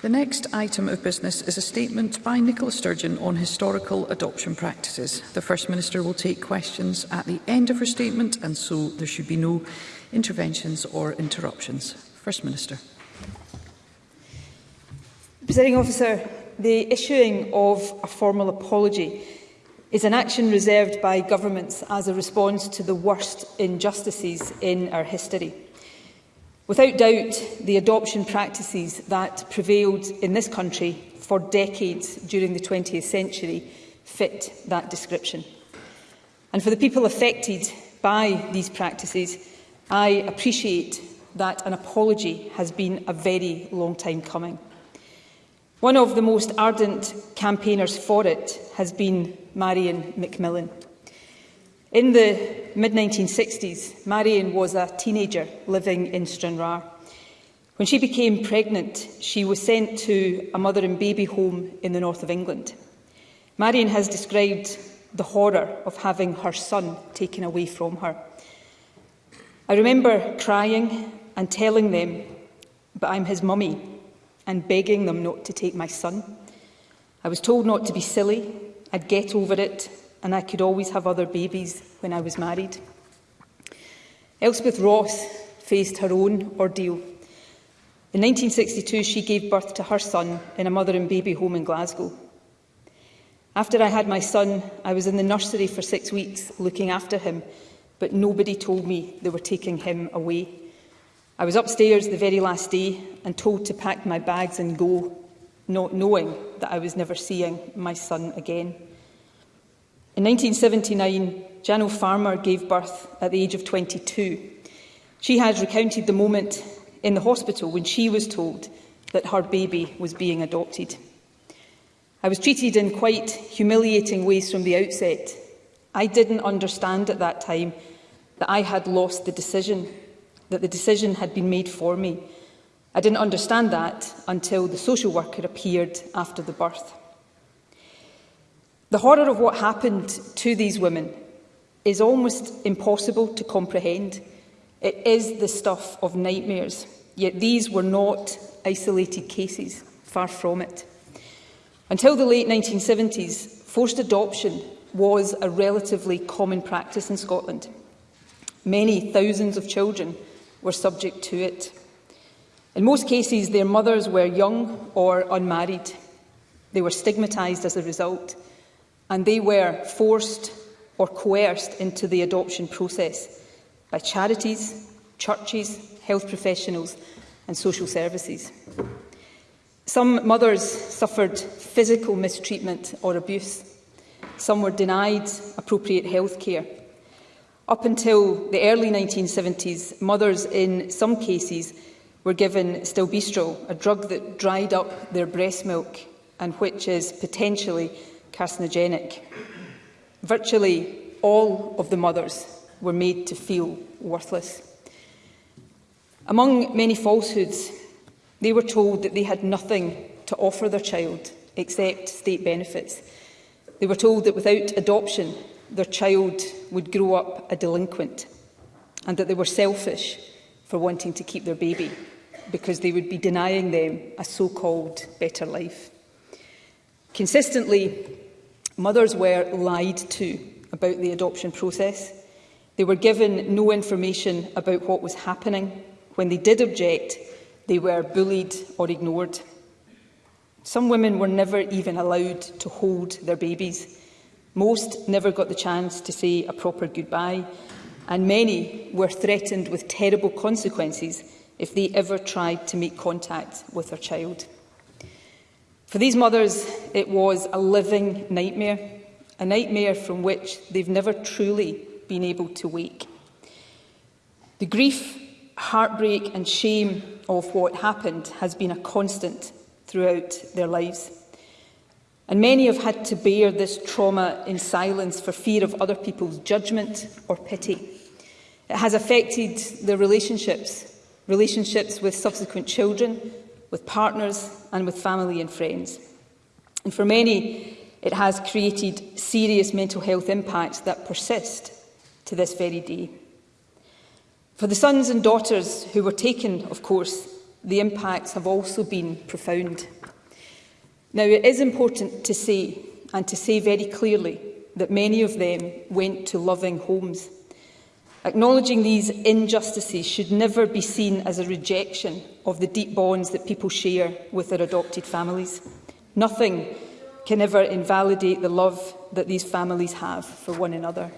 The next item of business is a statement by Nicola Sturgeon on historical adoption practices. The First Minister will take questions at the end of her statement and so there should be no interventions or interruptions. First Minister. Presiding Officer, the issuing of a formal apology is an action reserved by governments as a response to the worst injustices in our history. Without doubt, the adoption practices that prevailed in this country for decades during the 20th century fit that description. And for the people affected by these practices, I appreciate that an apology has been a very long time coming. One of the most ardent campaigners for it has been Marion McMillan. In the mid-1960s, Marion was a teenager living in Stranraer. When she became pregnant, she was sent to a mother and baby home in the north of England. Marion has described the horror of having her son taken away from her. I remember crying and telling them, but I'm his mummy, and begging them not to take my son. I was told not to be silly, I'd get over it, and I could always have other babies when I was married. Elspeth Ross faced her own ordeal. In 1962, she gave birth to her son in a mother and baby home in Glasgow. After I had my son, I was in the nursery for six weeks looking after him, but nobody told me they were taking him away. I was upstairs the very last day and told to pack my bags and go, not knowing that I was never seeing my son again. In 1979, Janel Farmer gave birth at the age of 22. She has recounted the moment in the hospital when she was told that her baby was being adopted. I was treated in quite humiliating ways from the outset. I didn't understand at that time that I had lost the decision, that the decision had been made for me. I didn't understand that until the social worker appeared after the birth. The horror of what happened to these women is almost impossible to comprehend. It is the stuff of nightmares, yet these were not isolated cases, far from it. Until the late 1970s, forced adoption was a relatively common practice in Scotland. Many thousands of children were subject to it. In most cases, their mothers were young or unmarried. They were stigmatised as a result, and they were forced or coerced into the adoption process by charities, churches, health professionals and social services. Some mothers suffered physical mistreatment or abuse. Some were denied appropriate health care. Up until the early 1970s, mothers in some cases were given Stilbestrol, a drug that dried up their breast milk and which is potentially carcinogenic. Virtually all of the mothers were made to feel worthless. Among many falsehoods, they were told that they had nothing to offer their child except state benefits. They were told that without adoption, their child would grow up a delinquent and that they were selfish for wanting to keep their baby because they would be denying them a so-called better life. Consistently, Mothers were lied to about the adoption process. They were given no information about what was happening. When they did object, they were bullied or ignored. Some women were never even allowed to hold their babies. Most never got the chance to say a proper goodbye, and many were threatened with terrible consequences if they ever tried to make contact with their child. For these mothers, it was a living nightmare, a nightmare from which they've never truly been able to wake. The grief, heartbreak and shame of what happened has been a constant throughout their lives. And many have had to bear this trauma in silence for fear of other people's judgment or pity. It has affected their relationships, relationships with subsequent children with partners and with family and friends. And for many, it has created serious mental health impacts that persist to this very day. For the sons and daughters who were taken, of course, the impacts have also been profound. Now, it is important to say, and to say very clearly, that many of them went to loving homes. Acknowledging these injustices should never be seen as a rejection of the deep bonds that people share with their adopted families. Nothing can ever invalidate the love that these families have for one another.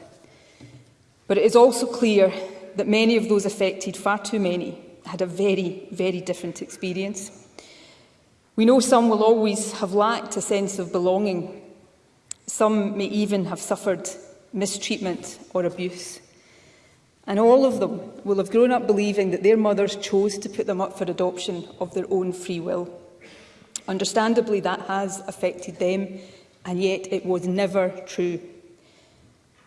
But it is also clear that many of those affected, far too many, had a very, very different experience. We know some will always have lacked a sense of belonging. Some may even have suffered mistreatment or abuse. And all of them will have grown up believing that their mothers chose to put them up for adoption of their own free will. Understandably, that has affected them, and yet it was never true.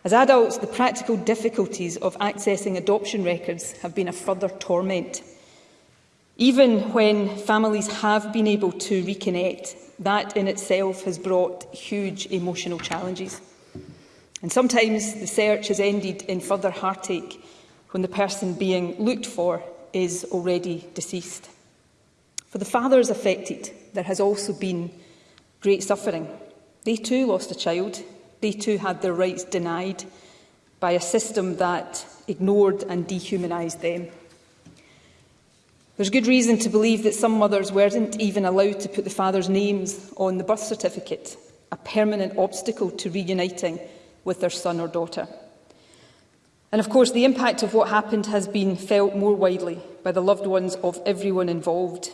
As adults, the practical difficulties of accessing adoption records have been a further torment. Even when families have been able to reconnect, that in itself has brought huge emotional challenges. And sometimes the search has ended in further heartache when the person being looked for is already deceased. For the fathers affected, there has also been great suffering. They too lost a child. They too had their rights denied by a system that ignored and dehumanised them. There's good reason to believe that some mothers weren't even allowed to put the father's names on the birth certificate, a permanent obstacle to reuniting with their son or daughter. And of course, the impact of what happened has been felt more widely by the loved ones of everyone involved.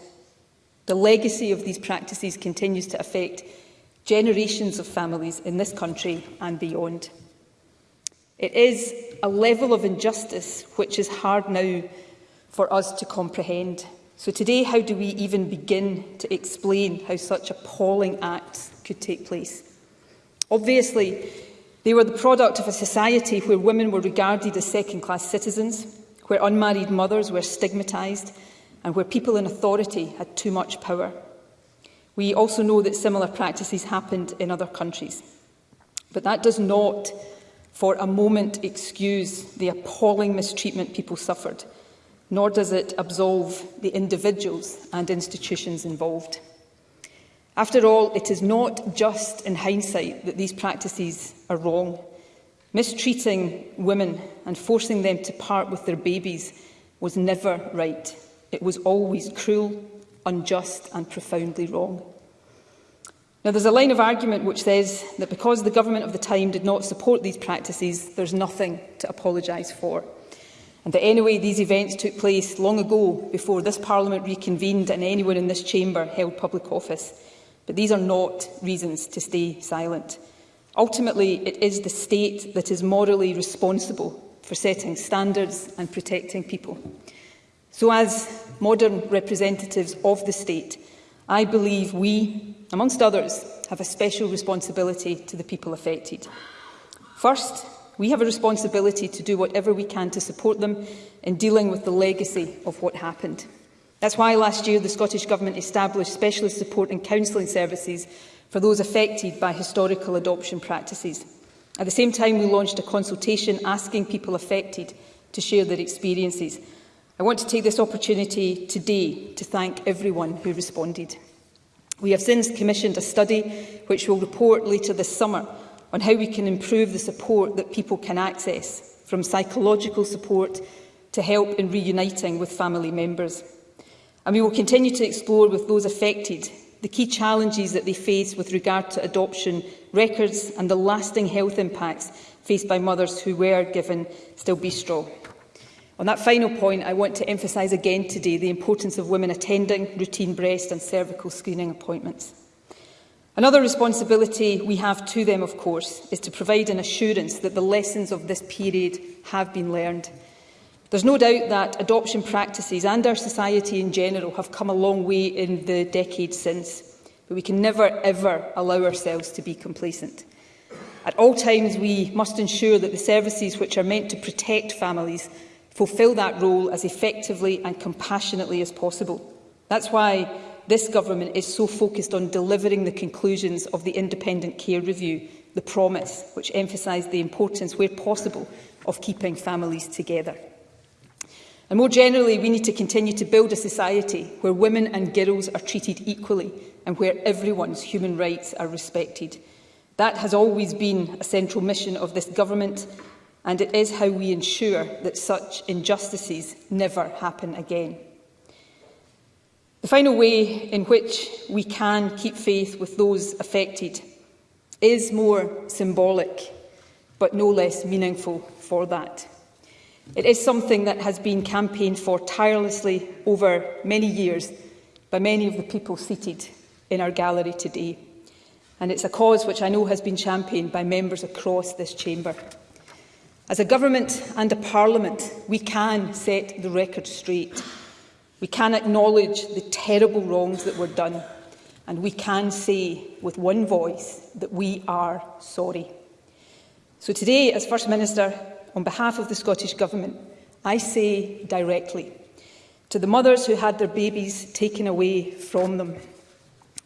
The legacy of these practices continues to affect generations of families in this country and beyond. It is a level of injustice which is hard now for us to comprehend. So today, how do we even begin to explain how such appalling acts could take place? Obviously, They were the product of a society where women were regarded as second-class citizens, where unmarried mothers were stigmatised, and where people in authority had too much power. We also know that similar practices happened in other countries. But that does not for a moment excuse the appalling mistreatment people suffered, nor does it absolve the individuals and institutions involved. After all, it is not just in hindsight that these practices are wrong. Mistreating women and forcing them to part with their babies was never right. It was always cruel, unjust and profoundly wrong. Now, there's a line of argument which says that because the government of the time did not support these practices, there's nothing to apologise for. And that anyway, these events took place long ago before this Parliament reconvened and anyone in this chamber held public office. But these are not reasons to stay silent. Ultimately, it is the state that is morally responsible for setting standards and protecting people. So as modern representatives of the state, I believe we, amongst others, have a special responsibility to the people affected. First, we have a responsibility to do whatever we can to support them in dealing with the legacy of what happened. That's why last year the Scottish Government established specialist support and counselling services for those affected by historical adoption practices. At the same time, we launched a consultation asking people affected to share their experiences. I want to take this opportunity today to thank everyone who responded. We have since commissioned a study which will report later this summer on how we can improve the support that people can access, from psychological support to help in reuniting with family members and we will continue to explore with those affected the key challenges that they face with regard to adoption records and the lasting health impacts faced by mothers who were given stilbistro. On that final point, I want to emphasise again today the importance of women attending routine breast and cervical screening appointments. Another responsibility we have to them, of course, is to provide an assurance that the lessons of this period have been learned There's no doubt that adoption practices and our society in general have come a long way in the decades since, but we can never ever allow ourselves to be complacent. At all times we must ensure that the services which are meant to protect families fulfil that role as effectively and compassionately as possible. That's why this government is so focused on delivering the conclusions of the independent care review, the promise, which emphasised the importance, where possible, of keeping families together. And more generally, we need to continue to build a society where women and girls are treated equally and where everyone's human rights are respected. That has always been a central mission of this government and it is how we ensure that such injustices never happen again. The final way in which we can keep faith with those affected is more symbolic, but no less meaningful for that. It is something that has been campaigned for tirelessly over many years by many of the people seated in our gallery today. And it's a cause which I know has been championed by members across this chamber. As a government and a parliament, we can set the record straight. We can acknowledge the terrible wrongs that were done. And we can say with one voice that we are sorry. So today, as First Minister, on behalf of the Scottish Government, I say directly to the mothers who had their babies taken away from them,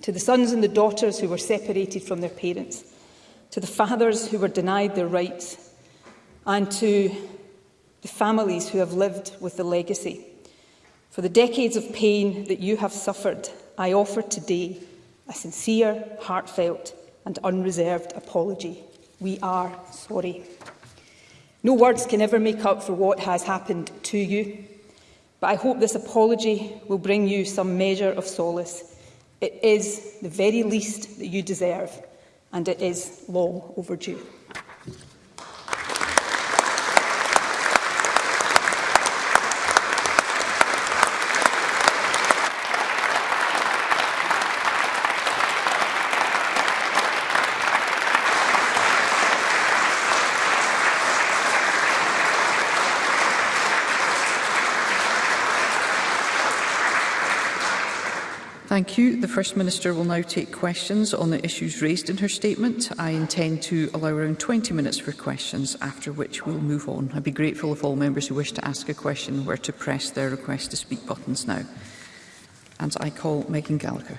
to the sons and the daughters who were separated from their parents, to the fathers who were denied their rights, and to the families who have lived with the legacy. For the decades of pain that you have suffered, I offer today a sincere, heartfelt and unreserved apology. We are sorry. No words can ever make up for what has happened to you, but I hope this apology will bring you some measure of solace. It is the very least that you deserve, and it is long overdue. Thank you. The First Minister will now take questions on the issues raised in her statement. I intend to allow around 20 minutes for questions, after which we'll move on. I'd be grateful if all members who wish to ask a question were to press their request to speak buttons now. And I call Megan Gallagher.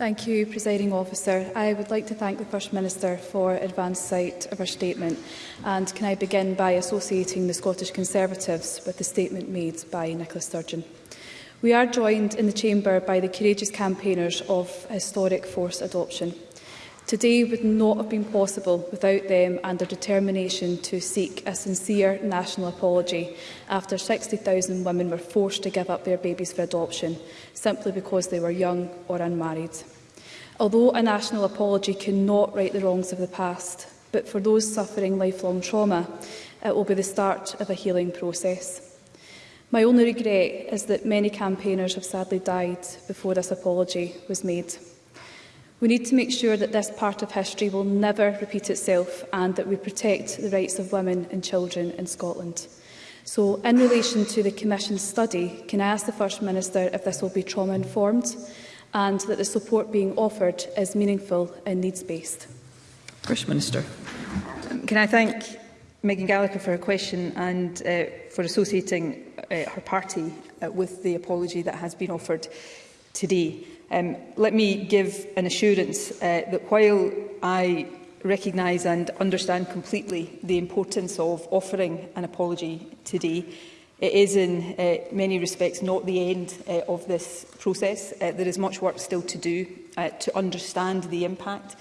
Thank you, Presiding Officer. I would like to thank the First Minister for advance sight of her statement. And can I begin by associating the Scottish Conservatives with the statement made by Nicola Sturgeon? We are joined in the Chamber by the courageous campaigners of historic force adoption. Today would not have been possible without them and their determination to seek a sincere national apology after 60,000 women were forced to give up their babies for adoption simply because they were young or unmarried. Although a national apology cannot right the wrongs of the past, but for those suffering lifelong trauma, it will be the start of a healing process. My only regret is that many campaigners have sadly died before this apology was made. We need to make sure that this part of history will never repeat itself and that we protect the rights of women and children in Scotland. So, in relation to the Commission's study, can I ask the First Minister if this will be trauma-informed and that the support being offered is meaningful and needs-based? First Minister. Can I thank Megan Gallagher for her question and uh, for associating uh, her party uh, with the apology that has been offered today. Um, let me give an assurance uh, that while I recognise and understand completely the importance of offering an apology today, it is in uh, many respects not the end uh, of this process. Uh, there is much work still to do uh, to understand the impact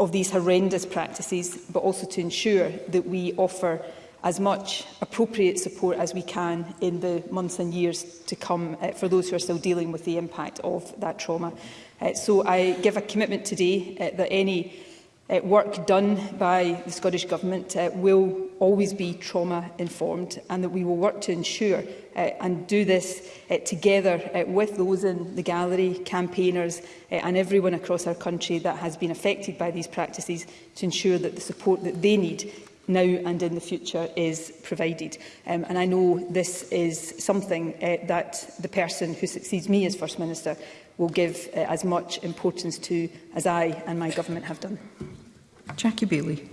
of these horrendous practices, but also to ensure that we offer as much appropriate support as we can in the months and years to come uh, for those who are still dealing with the impact of that trauma. Uh, so I give a commitment today uh, that any uh, work done by the Scottish Government uh, will always be trauma informed and that we will work to ensure uh, and do this uh, together uh, with those in the gallery, campaigners uh, and everyone across our country that has been affected by these practices to ensure that the support that they need now and in the future is provided. Um, and I know this is something uh, that the person who succeeds me as First Minister will give uh, as much importance to as I and my government have done. Jackie Bailey.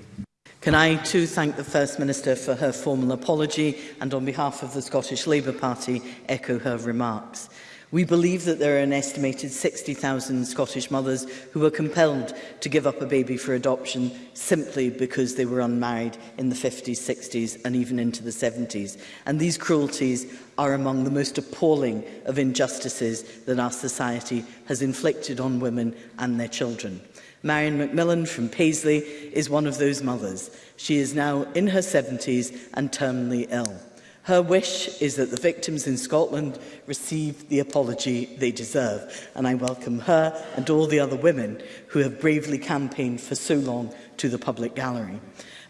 Can I too thank the First Minister for her formal apology and on behalf of the Scottish Labour Party echo her remarks. We believe that there are an estimated 60,000 Scottish mothers who were compelled to give up a baby for adoption simply because they were unmarried in the 50s, 60s and even into the 70s. And these cruelties are among the most appalling of injustices that our society has inflicted on women and their children. Marion McMillan from Paisley is one of those mothers. She is now in her 70s and terminally ill. Her wish is that the victims in Scotland receive the apology they deserve. And I welcome her and all the other women who have bravely campaigned for so long to the public gallery.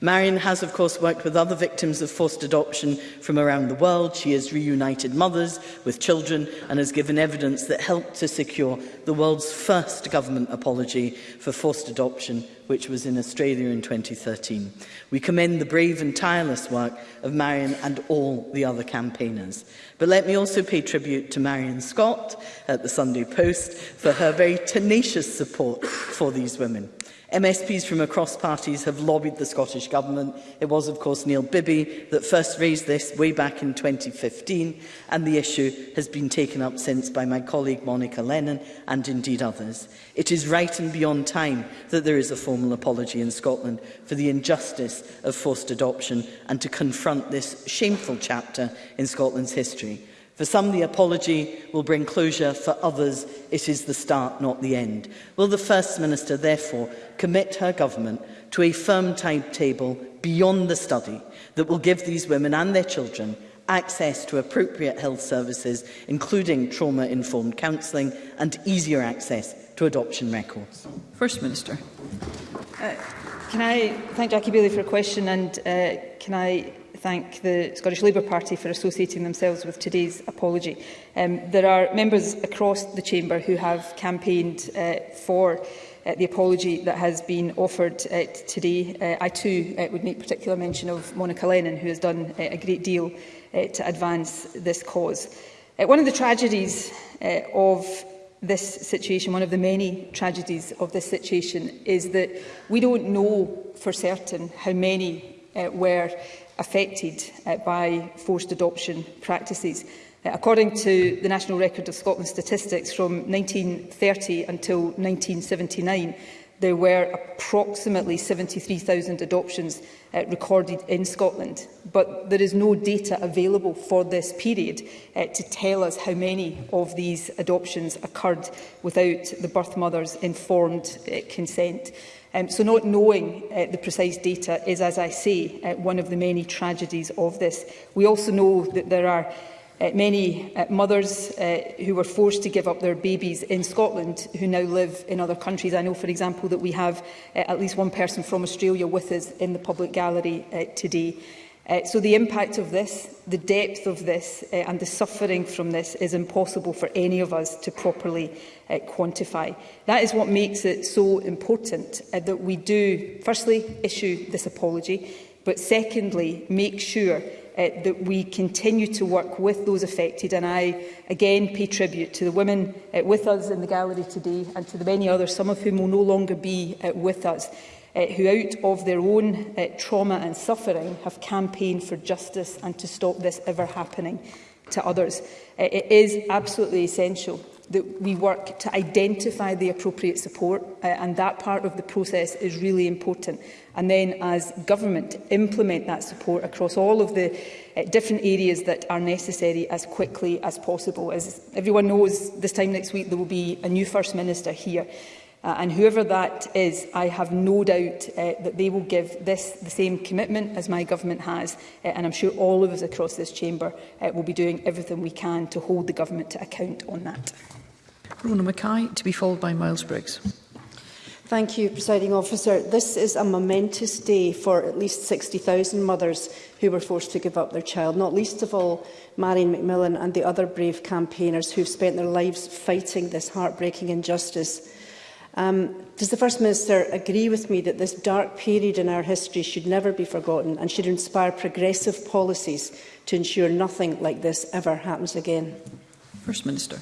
Marion has, of course, worked with other victims of forced adoption from around the world. She has reunited mothers with children and has given evidence that helped to secure the world's first government apology for forced adoption which was in Australia in 2013. We commend the brave and tireless work of Marion and all the other campaigners. But let me also pay tribute to Marion Scott at the Sunday Post for her very tenacious support for these women. MSPs from across parties have lobbied the Scottish Government. It was, of course, Neil Bibby that first raised this way back in 2015, and the issue has been taken up since by my colleague Monica Lennon and indeed others. It is right and beyond time that there is a formal apology in Scotland for the injustice of forced adoption and to confront this shameful chapter in Scotland's history. For some, the apology will bring closure. For others, it is the start, not the end. Will the First Minister, therefore, commit her government to a firm timetable beyond the study that will give these women and their children access to appropriate health services, including trauma-informed counselling and easier access to adoption records. First Minister. Uh, can I thank Jackie Bailey for a question and uh, can I thank the Scottish Labour Party for associating themselves with today's apology. Um, there are members across the chamber who have campaigned uh, for uh, the apology that has been offered uh, today. Uh, I too uh, would make particular mention of Monica Lennon, who has done uh, a great deal uh, to advance this cause. Uh, one of the tragedies uh, of this situation, one of the many tragedies of this situation, is that we don't know for certain how many uh, were affected uh, by forced adoption practices. Uh, according to the National Record of Scotland statistics from 1930 until 1979, there were approximately 73,000 adoptions uh, recorded in Scotland, but there is no data available for this period uh, to tell us how many of these adoptions occurred without the birth mother's informed uh, consent. Um, so not knowing uh, the precise data is, as I say, uh, one of the many tragedies of this. We also know that there are Uh, many uh, mothers uh, who were forced to give up their babies in Scotland who now live in other countries. I know, for example, that we have uh, at least one person from Australia with us in the public gallery uh, today. Uh, so the impact of this, the depth of this uh, and the suffering from this is impossible for any of us to properly uh, quantify. That is what makes it so important uh, that we do, firstly, issue this apology, but secondly, make sure uh, that we continue to work with those affected. And I again pay tribute to the women uh, with us in the gallery today and to the many others, some of whom will no longer be uh, with us, uh, who out of their own uh, trauma and suffering have campaigned for justice and to stop this ever happening to others. Uh, it is absolutely essential that we work to identify the appropriate support uh, and that part of the process is really important and then as government to implement that support across all of the uh, different areas that are necessary as quickly as possible as everyone knows this time next week there will be a new first minister here uh, and whoever that is I have no doubt uh, that they will give this the same commitment as my government has uh, and I'm sure all of us across this chamber uh, will be doing everything we can to hold the government to account on that. Rona Mackay, to be followed by Miles Briggs. Thank you, Presiding Officer. This is a momentous day for at least 60,000 mothers who were forced to give up their child, not least of all Marion McMillan and the other brave campaigners who've spent their lives fighting this heartbreaking injustice. Um, does the First Minister agree with me that this dark period in our history should never be forgotten and should inspire progressive policies to ensure nothing like this ever happens again? First Minister.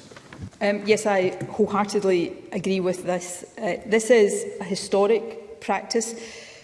Um, yes, I wholeheartedly agree with this. Uh, this is a historic practice,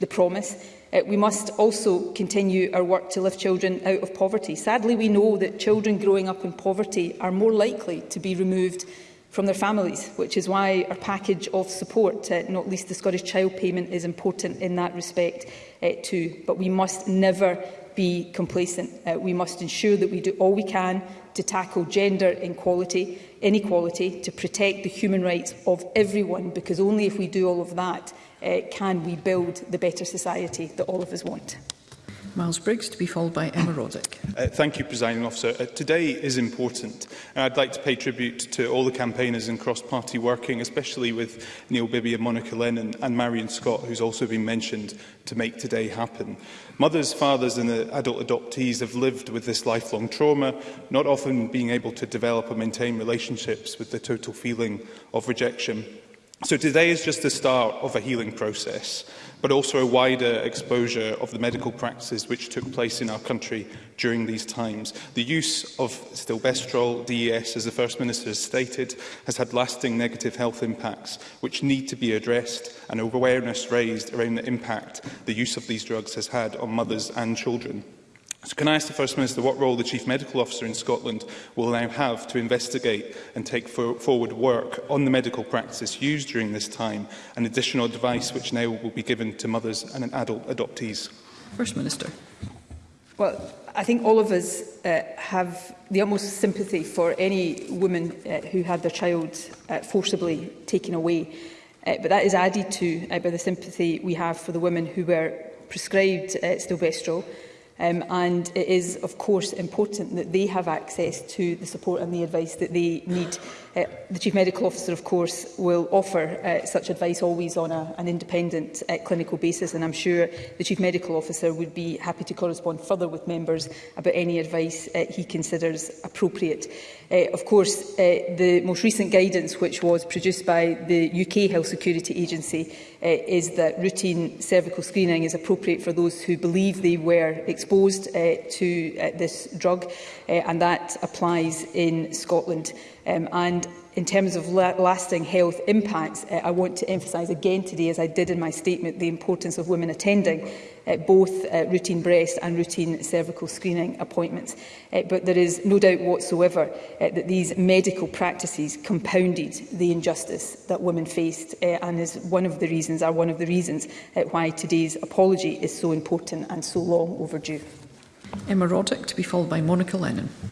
the promise. Uh, we must also continue our work to lift children out of poverty. Sadly, we know that children growing up in poverty are more likely to be removed from their families, which is why our package of support, uh, not least the Scottish Child Payment, is important in that respect uh, too. But we must never be complacent. Uh, we must ensure that we do all we can to tackle gender inequality, inequality, to protect the human rights of everyone, because only if we do all of that uh, can we build the better society that all of us want. Miles Briggs, to be followed by Emma Roddick. Uh, thank you, Presiding Officer. Uh, today is important. And I'd like to pay tribute to all the campaigners and cross-party working, especially with Neil Bibby and Monica Lennon and Marion Scott, who's also been mentioned, to make today happen. Mothers, fathers and adult adoptees have lived with this lifelong trauma, not often being able to develop or maintain relationships with the total feeling of rejection So today is just the start of a healing process, but also a wider exposure of the medical practices which took place in our country during these times. The use of stilbestrol DES, as the First Minister has stated, has had lasting negative health impacts which need to be addressed and awareness raised around the impact the use of these drugs has had on mothers and children. So can I ask the First Minister what role the Chief Medical Officer in Scotland will now have to investigate and take for forward work on the medical practices used during this time and additional advice which now will be given to mothers and adult adoptees? First Minister. Well, I think all of us uh, have the utmost sympathy for any woman uh, who had their child uh, forcibly taken away. Uh, but that is added to uh, by the sympathy we have for the women who were prescribed uh, stilvestrol. Um, and it is, of course, important that they have access to the support and the advice that they need Uh, the Chief Medical Officer, of course, will offer uh, such advice always on a, an independent uh, clinical basis, and I'm sure the Chief Medical Officer would be happy to correspond further with members about any advice uh, he considers appropriate. Uh, of course, uh, the most recent guidance, which was produced by the UK Health Security Agency, uh, is that routine cervical screening is appropriate for those who believe they were exposed uh, to uh, this drug, uh, and that applies in Scotland. Um, and in terms of la lasting health impacts, uh, I want to emphasise again today, as I did in my statement, the importance of women attending uh, both uh, routine breast and routine cervical screening appointments. Uh, but there is no doubt whatsoever uh, that these medical practices compounded the injustice that women faced uh, and is one of the reasons, are one of the reasons uh, why today's apology is so important and so long overdue. Emma Roddick to be followed by Monica Lennon.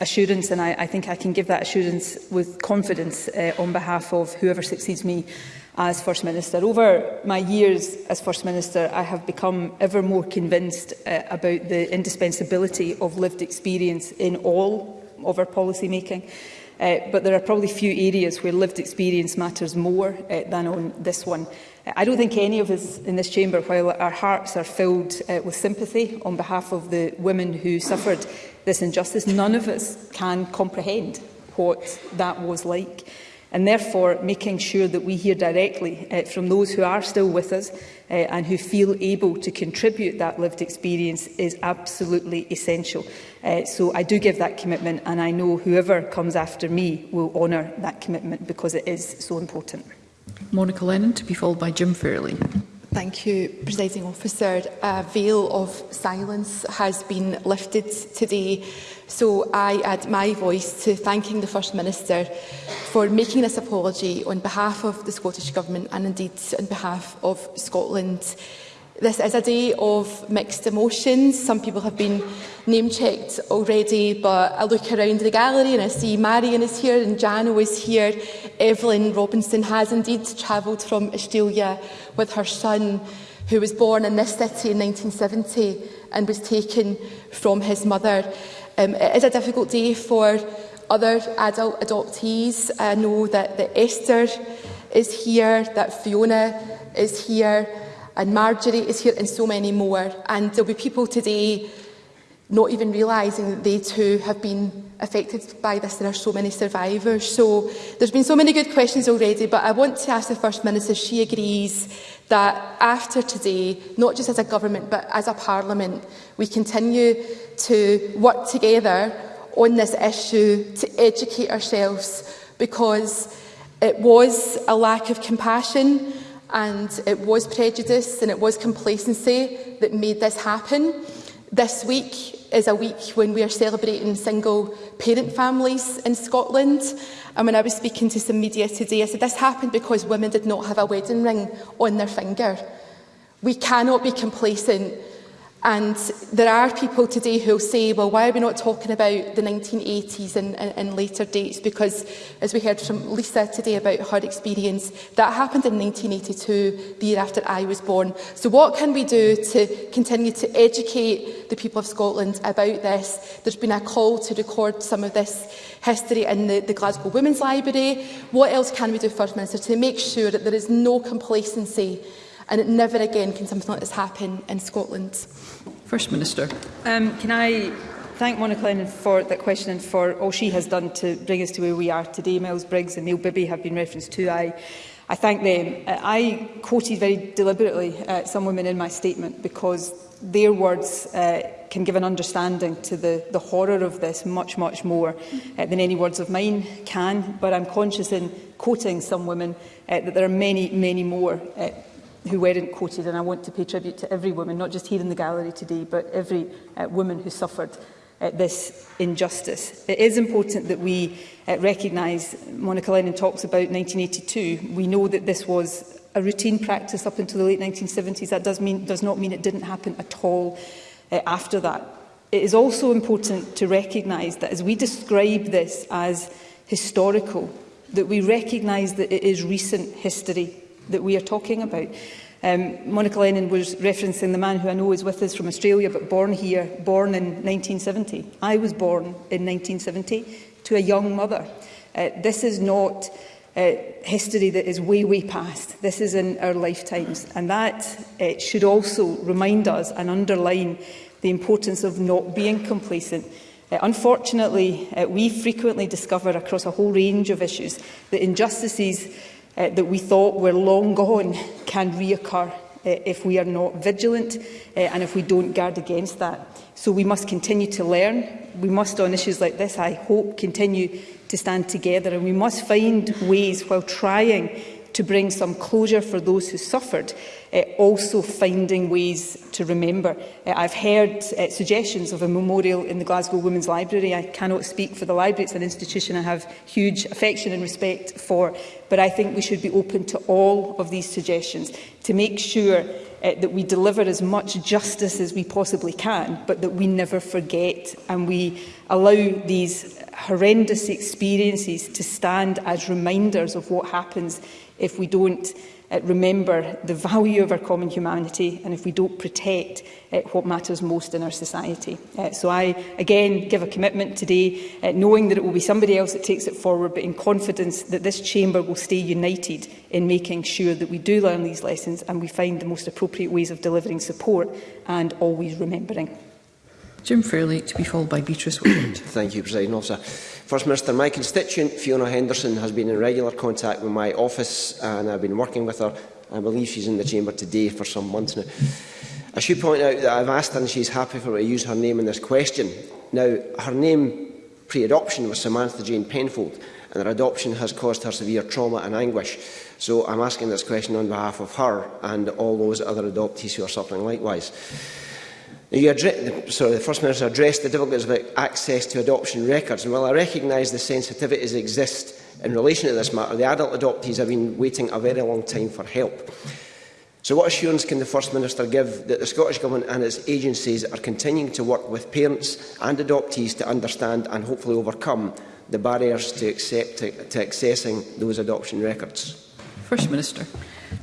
assurance and I, I think I can give that assurance with confidence uh, on behalf of whoever succeeds me as First Minister. Over my years as First Minister, I have become ever more convinced uh, about the indispensability of lived experience in all of our policy making. Uh, but there are probably few areas where lived experience matters more uh, than on this one. Uh, I don't think any of us in this chamber, while our hearts are filled uh, with sympathy on behalf of the women who suffered this injustice, none of us can comprehend what that was like and therefore making sure that we hear directly uh, from those who are still with us uh, and who feel able to contribute that lived experience is absolutely essential. Uh, so I do give that commitment and I know whoever comes after me will honour that commitment because it is so important. Monica Lennon to be followed by Jim Fairley. Thank you, Presiding Officer. A veil of silence has been lifted today So I add my voice to thanking the First Minister for making this apology on behalf of the Scottish Government and indeed on behalf of Scotland. This is a day of mixed emotions. Some people have been name-checked already, but I look around the gallery and I see Marion is here and Jano is here. Evelyn Robinson has indeed travelled from Australia with her son, who was born in this city in 1970 and was taken from his mother. Um, it is a difficult day for other adult adoptees. I uh, know that, that Esther is here, that Fiona is here, and Marjorie is here, and so many more. And there'll be people today not even realising that they too have been affected by this. There are so many survivors. So there's been so many good questions already, but I want to ask the First Minister, she agrees that after today, not just as a government but as a parliament, we continue to work together on this issue to educate ourselves because it was a lack of compassion and it was prejudice and it was complacency that made this happen. This week is a week when we are celebrating single parent families in Scotland And when I was speaking to some media today, I said this happened because women did not have a wedding ring on their finger. We cannot be complacent And there are people today who will say, well, why are we not talking about the 1980s and, and, and later dates? Because, as we heard from Lisa today about her experience, that happened in 1982, the year after I was born. So what can we do to continue to educate the people of Scotland about this? There's been a call to record some of this history in the, the Glasgow Women's Library. What else can we do, First Minister, to make sure that there is no complacency and it never again can something like this happen in Scotland. First Minister. Um, can I thank Monica Lennon for that question and for all she has done to bring us to where we are today. Miles Briggs and Neil Bibby have been referenced to. I, I thank them. Uh, I quoted very deliberately uh, some women in my statement because their words uh, can give an understanding to the, the horror of this much, much more uh, than any words of mine can. But I'm conscious in quoting some women uh, that there are many, many more uh, who weren't quoted, and I want to pay tribute to every woman, not just here in the gallery today, but every uh, woman who suffered uh, this injustice. It is important that we uh, recognise, Monica Lennon talks about 1982, we know that this was a routine practice up until the late 1970s. That does, mean, does not mean it didn't happen at all uh, after that. It is also important to recognise that as we describe this as historical, that we recognise that it is recent history that we are talking about. Um, Monica Lennon was referencing the man who I know is with us from Australia, but born here, born in 1970. I was born in 1970 to a young mother. Uh, this is not uh, history that is way, way past. This is in our lifetimes. And that uh, should also remind us and underline the importance of not being complacent. Uh, unfortunately, uh, we frequently discover across a whole range of issues that injustices uh, that we thought were long gone can reoccur uh, if we are not vigilant uh, and if we don't guard against that. So we must continue to learn. We must, on issues like this, I hope, continue to stand together and we must find ways while trying to bring some closure for those who suffered, uh, also finding ways to remember. Uh, I've heard uh, suggestions of a memorial in the Glasgow Women's Library. I cannot speak for the library. It's an institution I have huge affection and respect for. But I think we should be open to all of these suggestions to make sure uh, that we deliver as much justice as we possibly can, but that we never forget and we allow these horrendous experiences to stand as reminders of what happens if we don't uh, remember the value of our common humanity and if we don't protect uh, what matters most in our society. Uh, so I, again, give a commitment today, uh, knowing that it will be somebody else that takes it forward, but in confidence that this chamber will stay united in making sure that we do learn these lessons and we find the most appropriate ways of delivering support and always remembering. Jim Fairley, to be followed by Beatrice Woodward. Thank you, President Officer. First Minister, my constituent Fiona Henderson has been in regular contact with my office and I've been working with her. I believe she's in the chamber today for some months now. I should point out that I've asked her and she's happy for me to use her name in this question. Now, her name pre-adoption was Samantha Jane Penfold and her adoption has caused her severe trauma and anguish. So I'm asking this question on behalf of her and all those other adoptees who are suffering likewise sorry, the First Minister addressed the difficulties about access to adoption records. And while I recognise the sensitivities exist in relation to this matter, the adult adoptees have been waiting a very long time for help. So what assurance can the First Minister give that the Scottish Government and its agencies are continuing to work with parents and adoptees to understand and hopefully overcome the barriers to, accept, to, to accessing those adoption records? First Minister.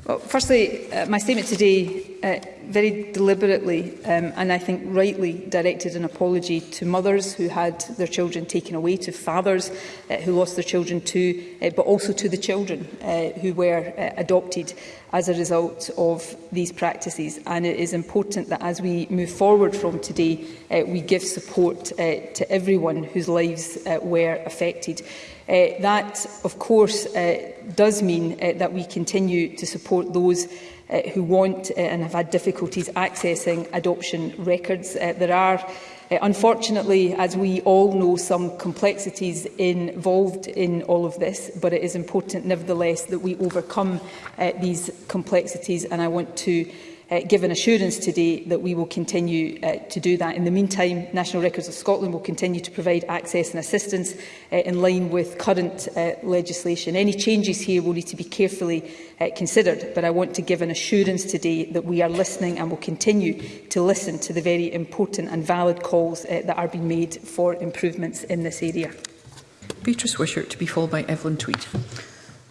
Well, firstly, uh, my statement today Uh, very deliberately um, and I think rightly directed an apology to mothers who had their children taken away, to fathers uh, who lost their children too, uh, but also to the children uh, who were uh, adopted as a result of these practices. And it is important that as we move forward from today, uh, we give support uh, to everyone whose lives uh, were affected. Uh, that, of course, uh, does mean uh, that we continue to support those uh, who want uh, and have had difficulties accessing adoption records. Uh, there are Uh, unfortunately, as we all know, some complexities involved in all of this, but it is important nevertheless that we overcome uh, these complexities and I want to uh, given assurance today that we will continue uh, to do that. In the meantime, National Records of Scotland will continue to provide access and assistance uh, in line with current uh, legislation. Any changes here will need to be carefully uh, considered, but I want to give an assurance today that we are listening and will continue to listen to the very important and valid calls uh, that are being made for improvements in this area. Beatrice Wishart to be followed by Evelyn Tweed.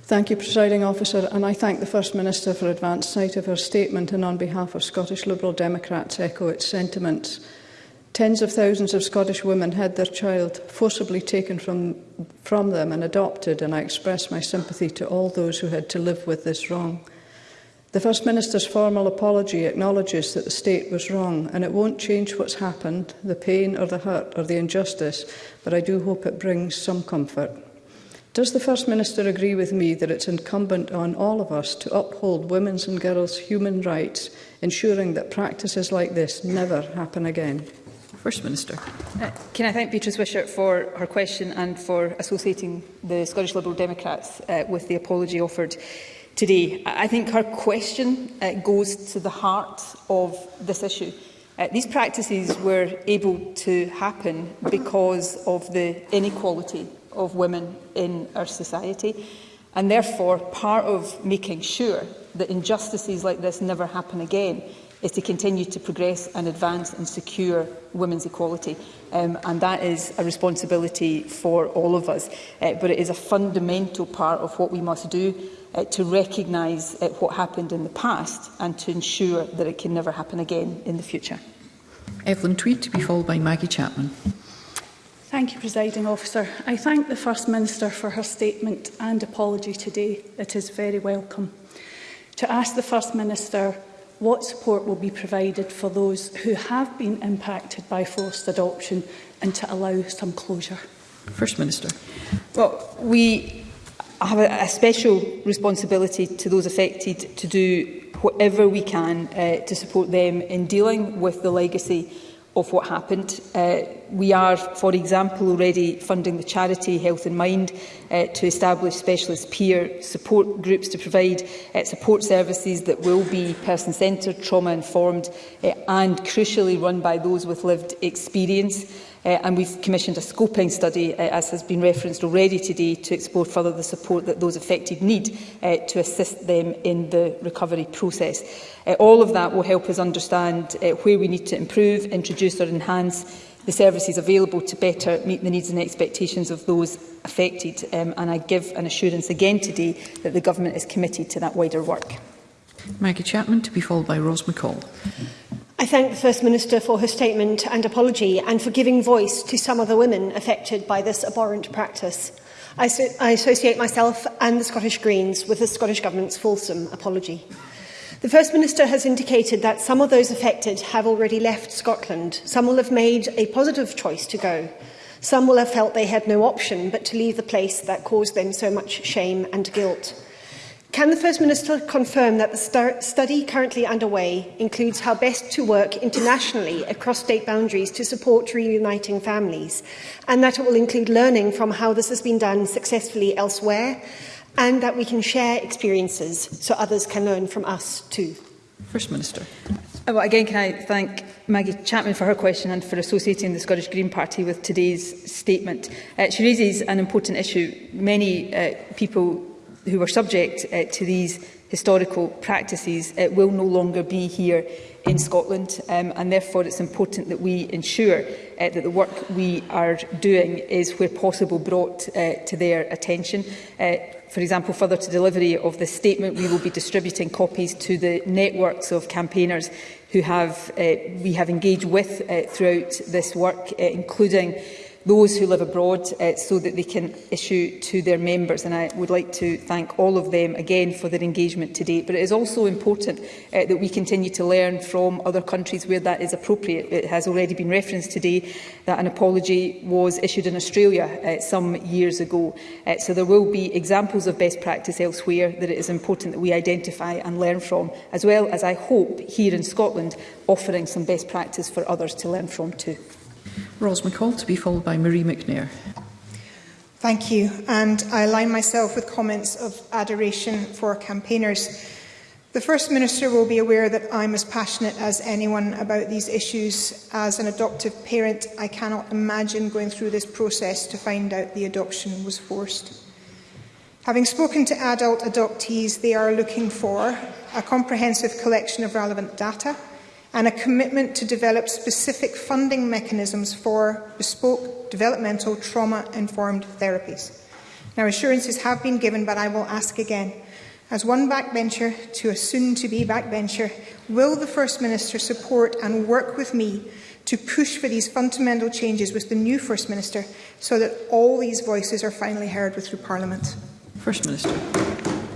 Thank you, Presiding Officer, and I thank the First Minister for advance sight of her statement and on behalf of Scottish Liberal Democrats echo its sentiments. Tens of thousands of Scottish women had their child forcibly taken from, from them and adopted, and I express my sympathy to all those who had to live with this wrong. The First Minister's formal apology acknowledges that the state was wrong and it won't change what's happened, the pain or the hurt or the injustice, but I do hope it brings some comfort. Does the First Minister agree with me that it's incumbent on all of us to uphold women's and girls' human rights, ensuring that practices like this never happen again? First Minister. Uh, can I thank Beatrice Wishart for her question and for associating the Scottish Liberal Democrats uh, with the apology offered today. I think her question uh, goes to the heart of this issue. Uh, these practices were able to happen because of the inequality of women in our society. And therefore, part of making sure that injustices like this never happen again is to continue to progress and advance and secure women's equality. Um, and that is a responsibility for all of us. Uh, but it is a fundamental part of what we must do uh, to recognise uh, what happened in the past and to ensure that it can never happen again in the future. Evelyn Tweed to be followed by Maggie Chapman. Thank you, Presiding Officer. I thank the First Minister for her statement and apology today. It is very welcome. To ask the First Minister what support will be provided for those who have been impacted by forced adoption and to allow some closure. First Minister. Well, we have a, special responsibility to those affected to do whatever we can uh, to support them in dealing with the legacy of what happened. Uh, we are, for example, already funding the charity Health in Mind uh, to establish specialist peer support groups to provide uh, support services that will be person-centred, trauma-informed uh, and crucially run by those with lived experience. Uh, and we've commissioned a scoping study, uh, as has been referenced already today, to explore further the support that those affected need uh, to assist them in the recovery process. Uh, all of that will help us understand uh, where we need to improve, introduce or enhance the services available to better meet the needs and expectations of those affected. Um, and I give an assurance again today that the Government is committed to that wider work. Maggie Chapman to be followed by Rose McCall. I thank the First Minister for her statement and apology and for giving voice to some of the women affected by this abhorrent practice. I, so I associate myself and the Scottish Greens with the Scottish Government's fulsome apology. The First Minister has indicated that some of those affected have already left Scotland. Some will have made a positive choice to go. Some will have felt they had no option but to leave the place that caused them so much shame and guilt. Can the First Minister confirm that the study currently underway includes how best to work internationally across state boundaries to support reuniting families, and that it will include learning from how this has been done successfully elsewhere, and that we can share experiences so others can learn from us too? First Minister. Oh, well, again, can I thank Maggie Chapman for her question and for associating the Scottish Green Party with today's statement. Uh, she raises an important issue. Many uh, people who were subject uh, to these historical practices uh, will no longer be here in Scotland um, and therefore it's important that we ensure uh, that the work we are doing is where possible brought uh, to their attention. Uh, for example, further to delivery of the statement, we will be distributing copies to the networks of campaigners who have, uh, we have engaged with uh, throughout this work, uh, including those who live abroad uh, so that they can issue to their members. And I would like to thank all of them again for their engagement to date. But it is also important uh, that we continue to learn from other countries where that is appropriate. It has already been referenced today that an apology was issued in Australia uh, some years ago. Uh, so there will be examples of best practice elsewhere that it is important that we identify and learn from, as well as I hope here in Scotland offering some best practice for others to learn from too. Ros McCall to be followed by Marie McNair. Thank you, and I align myself with comments of adoration for campaigners. The First Minister will be aware that I'm as passionate as anyone about these issues. As an adoptive parent, I cannot imagine going through this process to find out the adoption was forced. Having spoken to adult adoptees, they are looking for a comprehensive collection of relevant data – and a commitment to develop specific funding mechanisms for bespoke developmental trauma-informed therapies. Now, assurances have been given, but I will ask again. As one backbencher to a soon-to-be backbencher, will the First Minister support and work with me to push for these fundamental changes with the new First Minister so that all these voices are finally heard through Parliament? First Minister.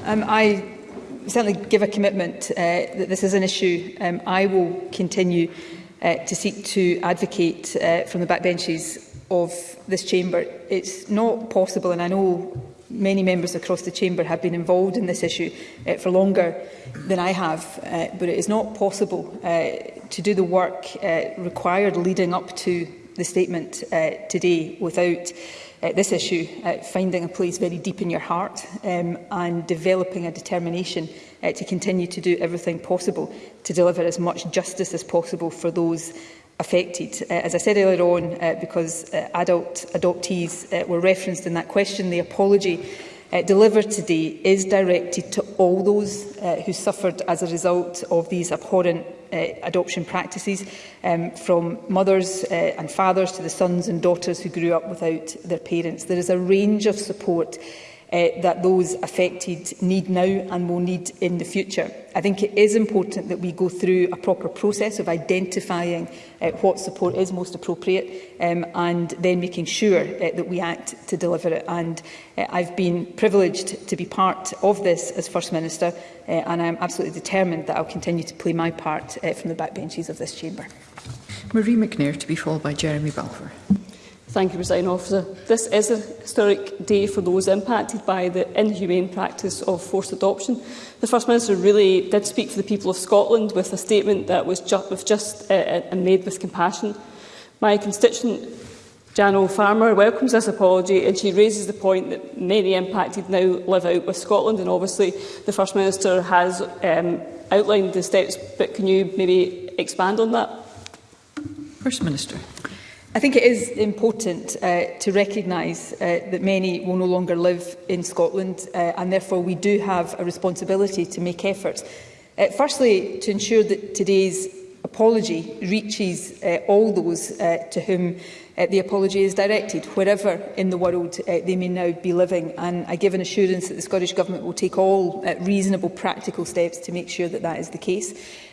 Um, I certainly give a commitment uh, that this is an issue um, I will continue uh, to seek to advocate uh, from the backbenches of this chamber. It's not possible, and I know many members across the chamber have been involved in this issue uh, for longer than I have, uh, but it is not possible uh, to do the work uh, required leading up to the statement uh, today without uh, this issue, uh, finding a place very deep in your heart um, and developing a determination uh, to continue to do everything possible to deliver as much justice as possible for those affected. Uh, as I said earlier on, uh, because uh, adult adoptees uh, were referenced in that question, the apology uh, delivered today is directed to all those uh, who suffered as a result of these abhorrent uh, adoption practices um, from mothers uh, and fathers to the sons and daughters who grew up without their parents. There is a range of support Eh, that those affected need now and will need in the future. I think it is important that we go through a proper process of identifying uh, what support is most appropriate um, and then making sure uh, that we act to deliver it. And uh, I've been privileged to be part of this as First Minister uh, and I'm absolutely determined that I'll continue to play my part uh, from the backbenches of this chamber. Marie McNair to be followed by Jeremy Balfour. Thank you, President Officer. This is a historic day for those impacted by the inhumane practice of forced adoption. The First Minister really did speak for the people of Scotland with a statement that was just, with just uh, uh, and made with compassion. My constituent, Jan O'Farmer, welcomes this apology and she raises the point that many impacted now live out with Scotland and obviously the First Minister has um, outlined the steps, but can you maybe expand on that? First Minister. I think it is important uh, to recognise uh, that many will no longer live in Scotland uh, and therefore we do have a responsibility to make efforts. Uh, firstly, to ensure that today's apology reaches uh, all those uh, to whom uh, the apology is directed, wherever in the world uh, they may now be living. And I give an assurance that the Scottish Government will take all uh, reasonable practical steps to make sure that that is the case.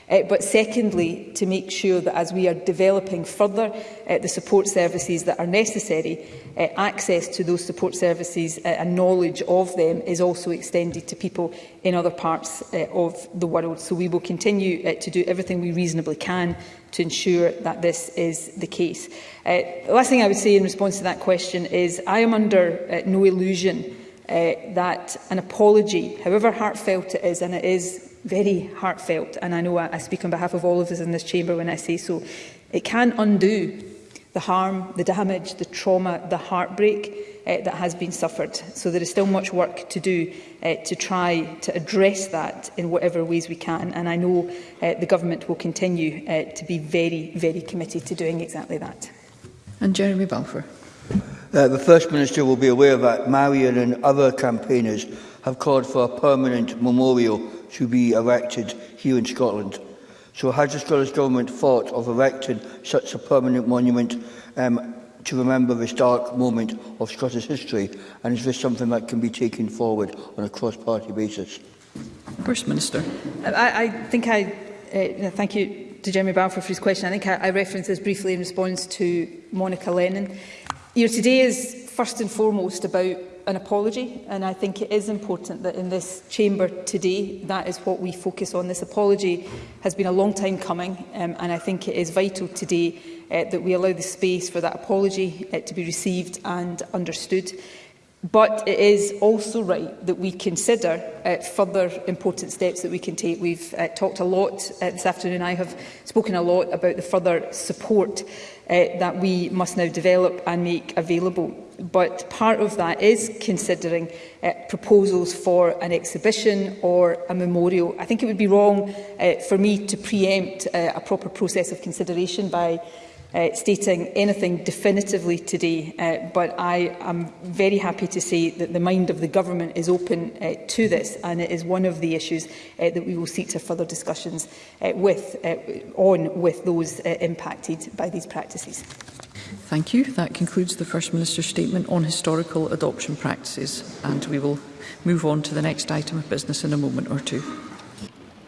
Uh, but secondly, to make sure that as we are developing further uh, the support services that are necessary, uh, access to those support services uh, and knowledge of them is also extended to people in other parts uh, of the world. So we will continue uh, to do everything we reasonably can to ensure that this is the case. Uh, the last thing I would say in response to that question is I am under uh, no illusion uh, that an apology, however heartfelt it is, and it is very heartfelt, and I know I, I speak on behalf of all of us in this chamber when I say so, it can undo the harm, the damage, the trauma, the heartbreak uh, that has been suffered. So there is still much work to do uh, to try to address that in whatever ways we can. And I know uh, the government will continue uh, to be very, very committed to doing exactly that. And Jeremy Balfour. Uh, the First Minister will be aware that Marion and other campaigners have called for a permanent memorial to be erected here in Scotland. So has the Scottish Government thought of erecting such a permanent monument um, to remember this dark moment of Scottish history? And is this something that can be taken forward on a cross-party basis? First Minister. Uh, I, I think I uh, thank you to Jeremy Balfour for his question. I think I, I referenced this briefly in response to Monica Lennon. You know, today is first and foremost about an apology and I think it is important that in this chamber today that is what we focus on. This apology has been a long time coming um, and I think it is vital today uh, that we allow the space for that apology uh, to be received and understood. But it is also right that we consider uh, further important steps that we can take. We've uh, talked a lot uh, this afternoon. I have spoken a lot about the further support uh, that we must now develop and make available but part of that is considering uh, proposals for an exhibition or a memorial. I think it would be wrong uh, for me to preempt uh, a proper process of consideration by uh, stating anything definitively today, uh, but I am very happy to say that the mind of the government is open uh, to this, and it is one of the issues uh, that we will seek to further discussions uh, with, uh, on with those uh, impacted by these practices. Thank you. That concludes the First Minister's statement on historical adoption practices, and we will move on to the next item of business in a moment or two.